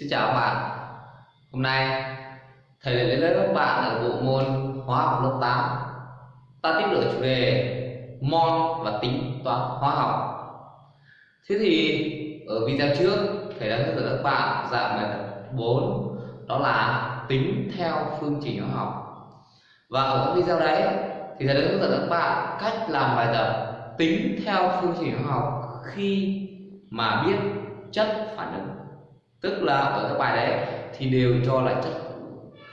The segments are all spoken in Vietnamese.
Xin chào các bạn. Hôm nay, thầy lại đến lớp các bạn ở bộ môn hóa học lớp 8 Ta tiếp tục chủ đề mol và tính toán hóa học. Thế thì, ở video trước, thầy đã hướng dẫn các bạn dạng bài tập 4 đó là tính theo phương trình hóa học. Và ở các video đấy, thì thầy đã hướng dẫn các bạn cách làm bài tập tính theo phương trình hóa học khi mà biết chất phản ứng tức là ở các bài đấy thì đều cho lại chất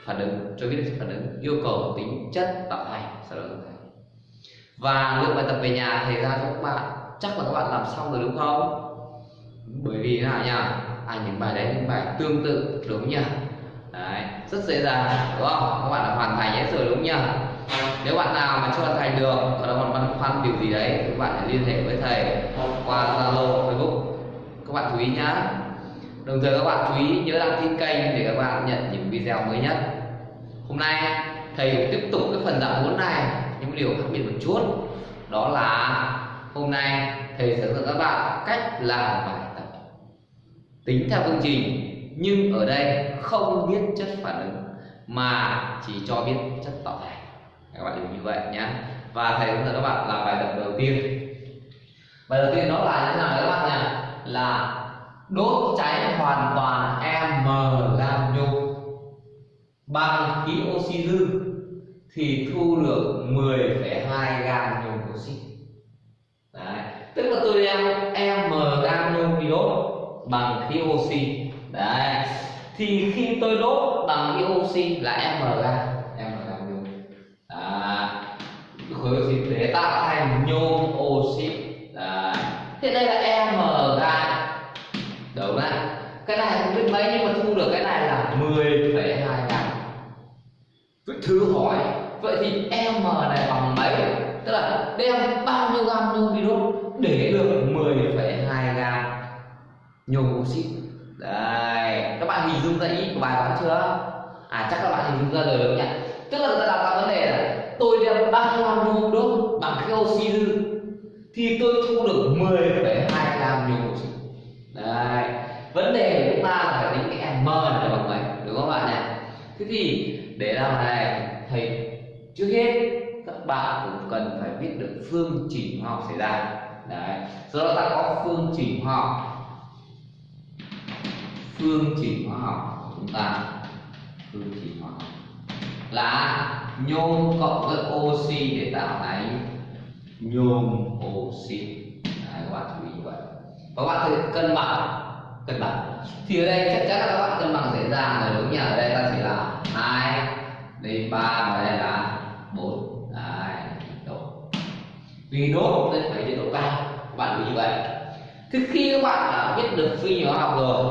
phản ứng, cho biết chất phản ứng, yêu cầu tính chất tạo thành, sau đó và lượng bài tập về nhà thầy ra cho các bạn, chắc là các bạn làm xong rồi đúng không? Bởi vì nào nhỉ à những bài đấy, những bài tương tự, đúng nhỉ đấy, rất dễ dàng, đúng không? Các bạn đã hoàn thành hết rồi đúng nhỉ nếu bạn nào mà chưa hoàn thành được, hoặc là còn băn khoăn điều gì đấy các bạn hãy liên hệ với thầy qua zalo, facebook. Các bạn chú ý nhá đồng thời các bạn chú ý nhớ đăng ký kênh để các bạn nhận những video mới nhất. Hôm nay, thầy tiếp tục cái phần dạng 4 này nhưng điều khác biệt một chút. Đó là hôm nay thầy sẽ dạy dẫn các bạn cách làm bài tập. Tính theo phương trình, nhưng ở đây không biết chất phản ứng, mà chỉ cho biết chất tạo thành. Các bạn hiểu như vậy nhé. Và thầy hướng dẫn các bạn làm bài tập đầu tiên. Bài đầu tiên đó là như thế nào các bạn nhỉ là đốt cháy hoàn toàn m làm nhục bằng khí oxy dư thì thu được 10,2 gam nhôm oxy Đấy. tức là tôi đem m gam nhôm đi đốt bằng khí oxy Đấy. thì khi tôi đốt bằng khí oxy là m gam m gam nhôm à, khối oxy để tạo em bao nhiêu gam nhôm đi đốt để được 10,2 gam nhôm oxy đây các bạn hình dung ra ý của bài toán chưa? À chắc các bạn hình dung ra rồi đúng không nhỉ? Tức là người ta đặt ra vấn đề là tôi đem bao nhiêu gam nhôm đốt bằng cái oxy dư thì tôi thu được 10,2 gam nhôm oxy đây vấn đề của chúng ta là phải tính cái m này bằng mấy đúng không bạn nhỉ? Thế thì để làm này thầy trước hết bạn cũng cần phải biết được phương trình hóa học xảy ra. Đấy. Do đó ta có phương trình hóa học. Phương trình hóa học của chúng ta. Phương trình hóa học. Là nhôm cộng với oxy để tạo thành nhôm oxy. Đấy, các bạn chú ý như vậy. Và các bạn thử cân bằng. Cân bằng. Thì ở đây chắc chắn là các bạn cân bằng dễ dàng rồi đúng nhỉ ở đây ta chỉ là hai đây ba và đây là bốn đấy đốt vì đốt nên phải nhiệt độ cao các bạn như vậy. Thì khi các bạn đã biết được phi hóa học rồi,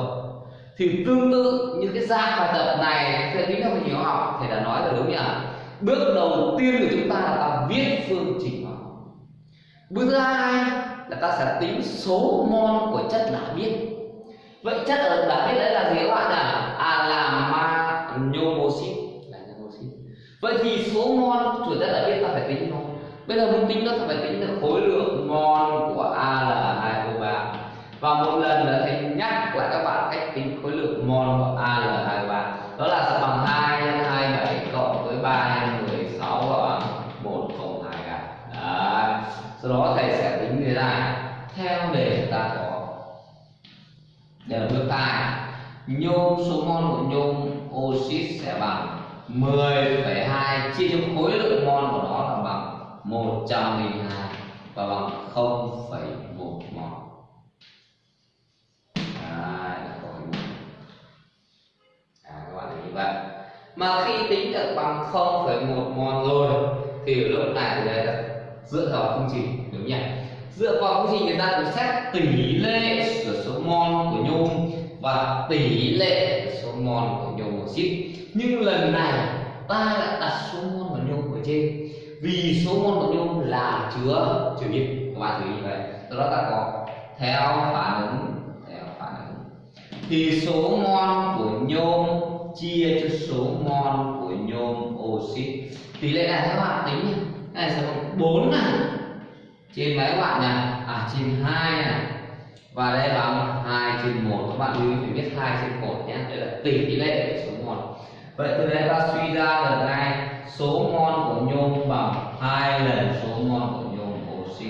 thì tương tự như cái dạng bài tập này sẽ tính theo phi hóa học thì đã nói rồi đúng nhỉ? Bước đầu tiên của chúng ta là ta viết phương trình hóa học. Bước thứ hai là ta sẽ tính số mol của chất đã biết. Vậy chất ở đã biết đấy là gì các bạn ạ? À là ma nhôm oxit là vậy thì số mol của chất đã biết ta phải tính nó bây giờ muốn tính nó ta phải tính được khối lượng mol của Al2O3 và một lần nữa thầy nhắc lại các bạn cách tính khối lượng mol của Al2O3 đó là sẽ bằng 2 nhân 27 cộng với 3 nhân 16 và 102 à. Đấy. sau đó thầy sẽ tính như thế này theo đề ta có. Để bước hai nhôm số mol của nhôm oxit sẽ bằng 10,2 chia cho khối lượng mol của nó là bằng 102 và bằng 0,11 Đấy, À, các bạn thấy như vậy. Mà khi tính được bằng 0,1 mol rồi thì ở lúc này thì đây là dựa vào phương trình đúng nhỉ? dựa vào công trình người ta được xét tỷ lệ của số mol của nhôm và tỷ lệ của số mol của nhôm oxit nhưng lần này ta lại đặt số mol của nhôm ở trên vì số mol của nhôm là chứa chứa nhiệt các bạn chú ý vậy. Do đó ta có theo phản ứng, theo phản ứng. Thì số mol của nhôm chia cho số mol của nhôm oxit. Tỷ lệ này các bạn tính nhé này sẽ bằng bốn này. Trên mấy các bạn này à trên hai này. Và đây bằng 2 trên 1 các bạn lưu ý phải biết 2 trên 1 nhé. Đây là tỷ lệ của số mol vậy từ đây ta suy ra được ngay số mol của nhôm bằng hai lần số mol của nhôm oxy.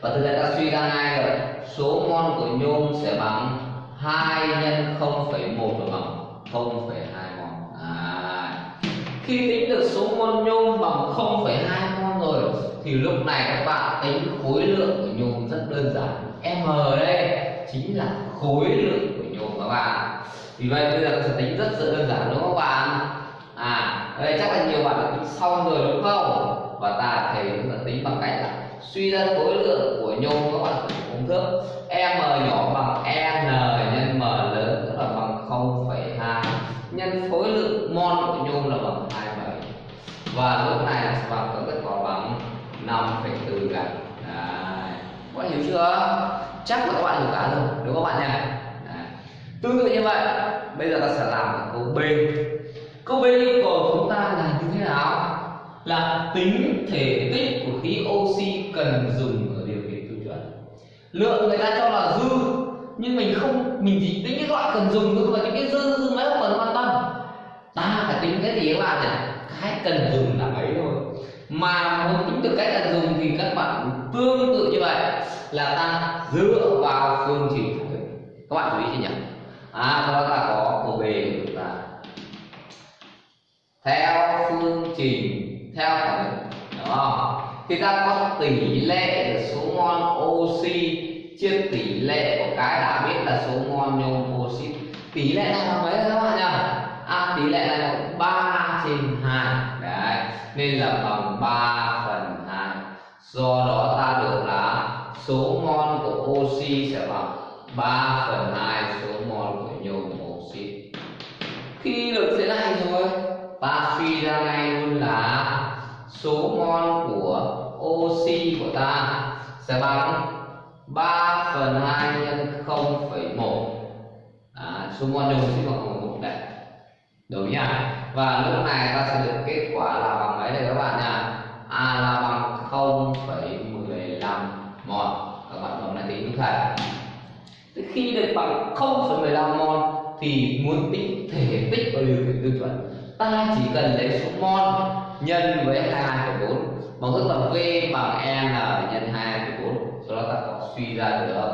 Và từ đây ta suy ra ngay rồi số mol của nhôm sẽ bằng 2 nhân 0,1 và bằng 0,2 mol à. khi tính được số mol nhôm bằng 0,2 mol rồi thì lúc này các bạn tính khối lượng của nhôm rất đơn giản. M đây chính là khối lượng của nhôm các bạn vì vậy bây giờ sẽ tính rất rất đơn giản đúng không các bạn? À đây chắc là nhiều bạn đã tính xong rồi đúng không? Và ta thầy hướng dẫn tính bằng cách là suy ra khối lượng của nhôm các bạn sử dụng công thức m nhỏ bằng n nhân m lớn tức là bằng 0,2 nhân khối lượng mol của nhôm là bằng 27 và lúc này sẽ bằng có kết quả bằng 5,4 gạch các bạn hiểu chưa? Chắc là các bạn hiểu cả rồi đúng không các bạn nhỉ? Tương tự như vậy bây giờ ta sẽ làm câu b. Câu b yêu cầu chúng ta là như thế nào? Là tính thể tích của khí oxy cần dùng ở điều kiện tiêu chuẩn. Lượng người ta cho là dư, nhưng mình không, mình chỉ tính cái loại cần dùng thôi và những cái dư dư mấy không cần quan tâm. Ta phải tính cái gì các bạn nhỉ? Cái cần dùng là mấy thôi. Mà muốn tính được cái cần dùng thì các bạn tương tự như vậy, là ta dựa vào phương trình. Các bạn chú ý chưa nhỉ? À đó là có theo phương trình, theo phản ứng đúng không? Thì ta có tỷ lệ số mol oxy. Chia tỷ lệ của cái đã biết là số mol nhôm oxit tỷ lệ này là mấy các bạn nhỉ à tỷ lệ này là 3 trên 2 đấy, nên là bằng 3 phần 2 do đó ta được là số mol của oxy sẽ bằng 3 phần 2 số mol của nhôm oxit khi được thế và suy ra ngay luôn là số mol của oxy của ta. Sẽ bằng 3 phần 2 nhân 0,1 à, số mol đồng oxy bằng 0,1 đấy đúng nhỉ? Và lúc này ta sẽ được kết quả là bằng mấy đây các bạn nhỉ? A là bằng 0,15 mol các bạn bấm lại tính đúng thầy. Khi được bằng 0,15 mol thì muốn tính thể tích và điều kiện tiêu chuẩn? Ta chỉ cần lấy số mol nhân với 2,4 bằng thức là V bằng N nhân 2,4 sau đó ta có suy ra được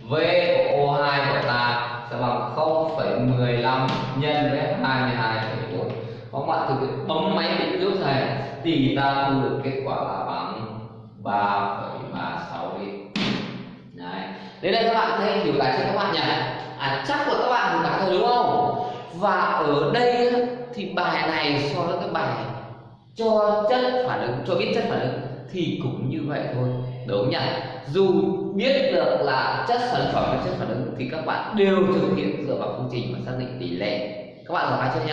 V của O2 của ta sẽ bằng 0,15 nhân với 22,4 các bạn thực hiện bấm máy định trước thầy thì ta thu được kết quả là bằng 3,36 lít đấy. Đến đây các bạn thấy hiểu cái cho các bạn nhỉ? À chắc của các bạn hiểu cả rồi đúng không? Và ở đây thì bài này so với cái bài cho chất phản ứng, cho biết chất phản ứng thì cũng như vậy thôi. Đúng nhỉ? Dù biết được là chất sản phẩm và chất phản ứng thì các bạn đều thực hiện dựa vào phương trình và xác định tỷ lệ. Các bạn rõ chưa nhỉ?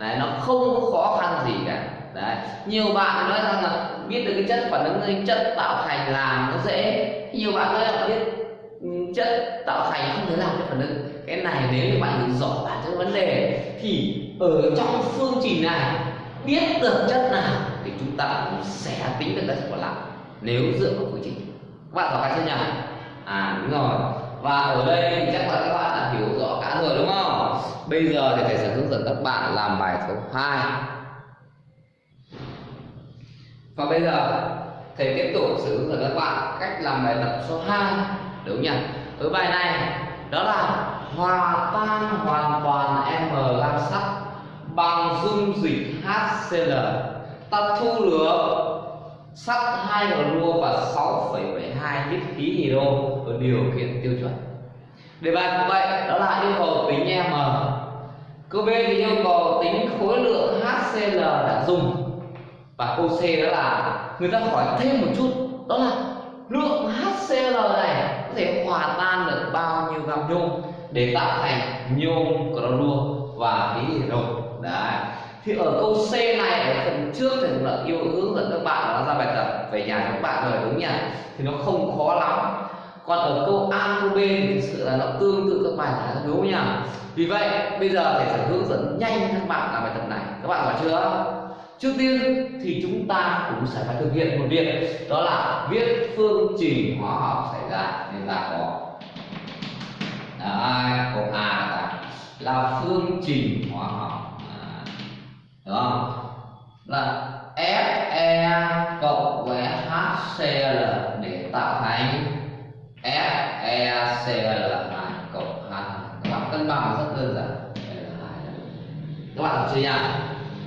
Đấy, nó không khó khăn gì cả. Đấy, nhiều bạn nói rằng là biết được cái chất phản ứng chất tạo thành làm nó dễ. Nhiều bạn nói là biết ừ, chất tạo thành không thể làm chất phản ứng cái này nếu như bạn hiểu rõ bản chất vấn đề thì ở trong phương trình này, biết được chất nào thì chúng ta cũng sẽ tính được cái chất còn lại. Nếu dựa vào phương trình. Các bạn rõ cái chưa nhỉ? À đúng rồi. Và ở đây thì chắc là các bạn đã hiểu rõ cả rồi, đúng không? Bây giờ thì thầy sẽ hướng dẫn các bạn làm bài số 2 và bây giờ, thầy tiếp tục sử dụng các bạn cách làm bài tập số 2 đúng nhỉ? Ở bài này, đó là hòa tan hoàn toàn m lam sắt bằng dung dịch HCl ta thu được sắt 2 gluo và 6,72 lít khí hydro ở điều kiện tiêu chuẩn. Đề bài của vậy đó là yêu cầu tính m. Câu b thì yêu cầu tính khối lượng HCl đã dùng. Và câu C đó là người ta hỏi thêm một chút đó là lượng HCl này có thể hòa tan được bao nhiêu gam nhôm? Để tạo thành nhôm clorua và khí hydro đấy. Thì ở câu C này, ở phần trước thì là đã yêu hướng dẫn các bạn nó ra bài tập về nhà các bạn rồi, đúng nhỉ? Thì nó không khó lắm. Còn ở câu A, câu B thì thực sự là nó tương tự các bài giải đúng không nhỉ? Vì vậy, bây giờ thầy sẽ hướng dẫn nhanh các bạn làm bài tập này. Các bạn hiểu chưa? Trước tiên thì chúng ta cũng sẽ phải thực hiện một việc, đó là viết phương trình hóa học xảy ra nên ta có à, câu A là, là phương trình hóa học. À, đúng không? Là Fe cộng với HCl để tạo thành FeCl2 cộng H. Các bạn cân bằng rất đơn giản. Các bạn học chưa nhỉ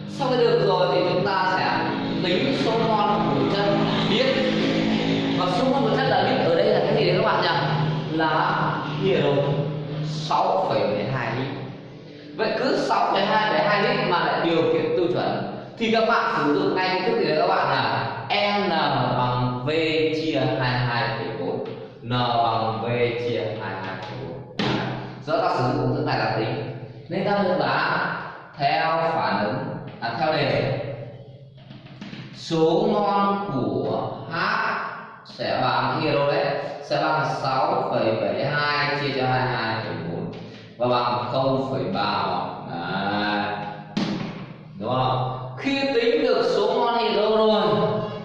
sau khi được rồi thì chúng ta sẽ tính số mol của chất biết. Và số mol của chất là biết ở đây là cái gì đấy các bạn nhỉ? Là nhiều 6,12 lít. Vậy cứ 6,2 lít mà lại điều kiện tiêu chuẩn thì các bạn sử dụng ngay công thức gì đấy các bạn là n bằng v chia 22,4 n bằng v chia 22,4 do ta sử dụng công thức này là tính nên ta được là theo phản ứng à, theo đề. Số mol của H sẽ bằng nhiêu đấy sẽ bằng 6,72 chia cho 22 và bằng 0,3 đấy đúng không? Khi tính được số mol hydro rồi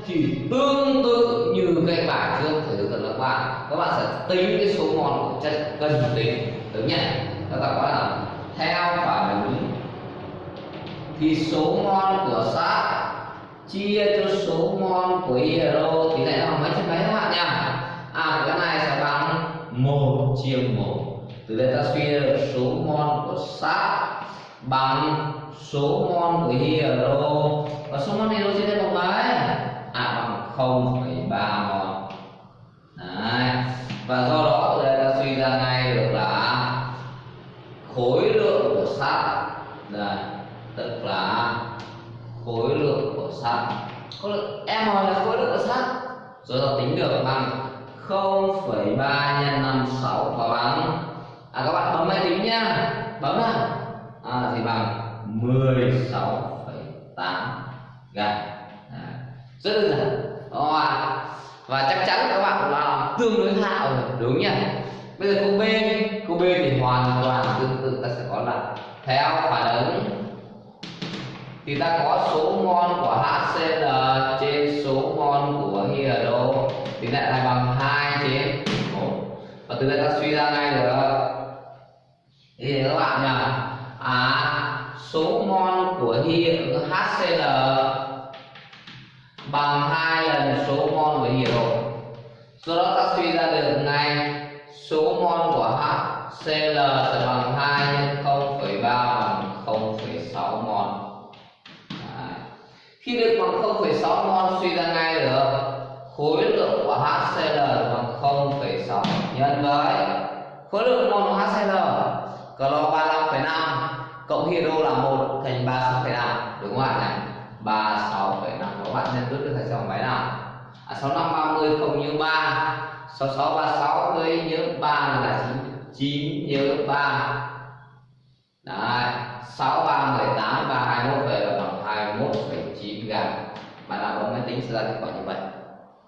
thì tương tự như cái bài trước thầy hướng dẫn các bạn. Các bạn sẽ tính cái số mol của chất cần tính. Đúng nhỉ? Các bạn có là theo phản ứng thì số mol của sắt chia cho số mol của hydro thì lại bằng mấy chấm mấy các bạn nhỉ? À cái này sẽ bằng một chia một từ đây ta suy ra được số mol của sắt bằng số mol của hydro và số mol hydro chia đây bằng mấy à bằng 0,3 mol Đấy. và do đó từ đây ta suy ra ngay được là khối lượng của sắt là tức là khối lượng của sắt khối lượng m là khối lượng của sắt rồi ta tính được bằng 0,3 nhân 56 và bằng à các bạn bấm máy tính nhá. Bấm nào? À, thì bằng 16,8 gam rất đơn giản. Đúng và chắc chắn các bạn là tương đối hạo rồi đúng nhỉ? Bây giờ câu B câu B thì hoàn toàn tương tự ta sẽ có là theo phản ứng. Thì ta có số mol của HCl trên số mol của hydro thì lại là bằng 2 trên 1 và từ đây ta suy ra ngay được thì các bạn nhờ. À số mol của HCl bằng hai lần số mol của hiệu do đó ta suy ra được ngay số mol của HCl sẽ bằng 2 nhân 0,3 bằng 0,6 mol. Đấy. khi được bằng 0,6 mol suy ra ngay được khối lượng của HCl bằng 0,6 nhân với khối lượng mol của HCl clo 35,5 cộng hydro là 1 thành 36,5 đúng không ạ này 36,5 các bạn nên rút được thành dòng máy nào? À, 65 30 không nhớ 3 66 36 với nhớ 3 là 9 9 nhớ 3 Đấy 6 3 18 3 21 về là bằng 21,9 gram bạn nào có máy tính sẽ ra kết quả như vậy.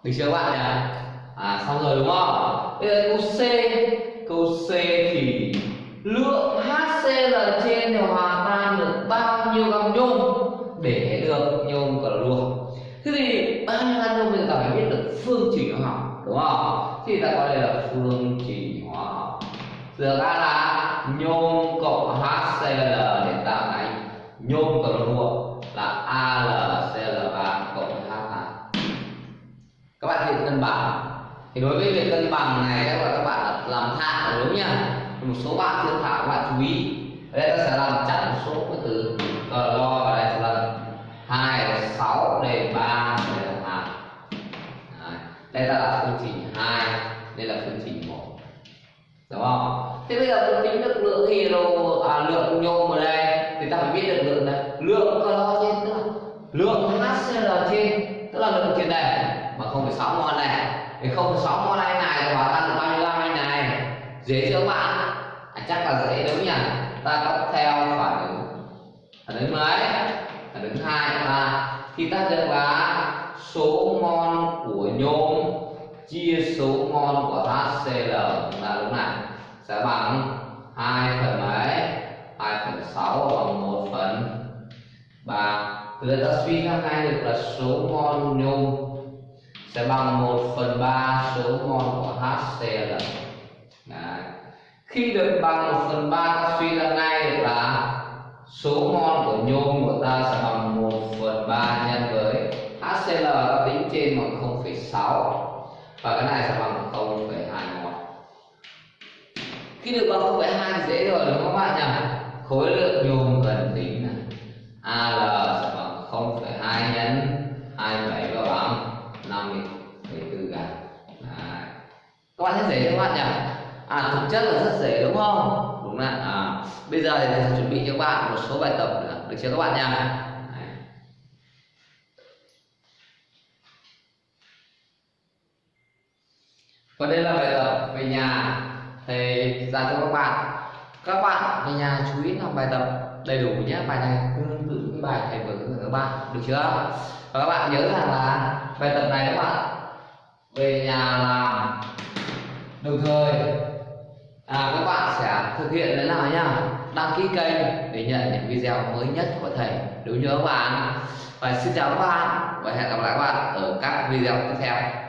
Được chưa các bạn nhỉ? À xong rồi đúng không? Bây giờ câu C câu C thì lượng HCl trên thì hòa tan được bao nhiêu gam nhôm? Để được nhôm clo thế thì bao nhiêu gam nhôm mình ta phải biết được phương trình hóa học, đúng không? Thì ta gọi đây là phương trình hóa học. Giờ ra là nhôm cộng HCl để tạo thành nhôm clo là AlCl3 cộng H2 các bạn hiện cân bằng thì đối với việc cân bằng này, các bạn các bạn làm thạo đúng nhá một số bạn chưa thạo các bạn chú ý. Ở đây ta sẽ làm chẵn số cái từ ờ, lo ở đây sẽ là hai là sáu đây ba đây hai đây ta là phương trình hai đây là phương trình một. Đúng không? Thế bây giờ muốn tính được lượng hero à, lượng nhôm ở đây thì ta phải biết được lượng này. Lượng clo trên tức là lượng HCl trên tức là lượng trên đây. Mà không phải sáu mol này. Thì không phải sáu mol này này hòa tan được bao nhiêu gram này. Dễ chưa các bạn? Chắc là dễ đúng nhỉ ta cộng theo phản ứng phản ứng mấy? Phản ứng hai là thì ta được là số mol của nhôm, chia số mol của HCl là lúc này sẽ bằng 2 phần mấy? 2 phần 6 bằng 1 phần. 3 từ người ta suy ra ngay được là số mol nhôm sẽ bằng 1 phần 3 số mol của HCl khi được bằng 1 phần 3 ta suy ra ngay được là số mol của nhôm của ta sẽ bằng 1 phần 3 nhân với HCl ta tính trên bằng 0,6 và cái này sẽ bằng 0,2 mol. Khi được bằng 0,2 thì dễ rồi đúng không các bạn nhỉ? Khối lượng nhôm cần tính là Al sẽ bằng 0,2 nhân 27 và bằng 50,4 gram các bạn thấy dễ không các bạn nhỉ? À thực chất là rất dễ đúng không? Đúng là à, bây giờ thì thầy chuẩn bị cho các bạn một số bài tập nữa. Được chưa các bạn nha? Và đây là bài tập về nhà thầy ra cho các bạn. Các bạn về nhà chú ý làm bài tập đầy đủ nhé. Bài này tương tự cái bài thầy vừa hướng các bạn. Được chưa? Và các bạn nhớ rằng là bài tập này các bạn về nhà làm đồng thời à, các bạn sẽ thực hiện thế nào nhá? Đăng ký kênh để nhận những video mới nhất của thầy. Đúng nhớ các bạn. Và xin chào các bạn và hẹn gặp lại các bạn ở các video tiếp theo.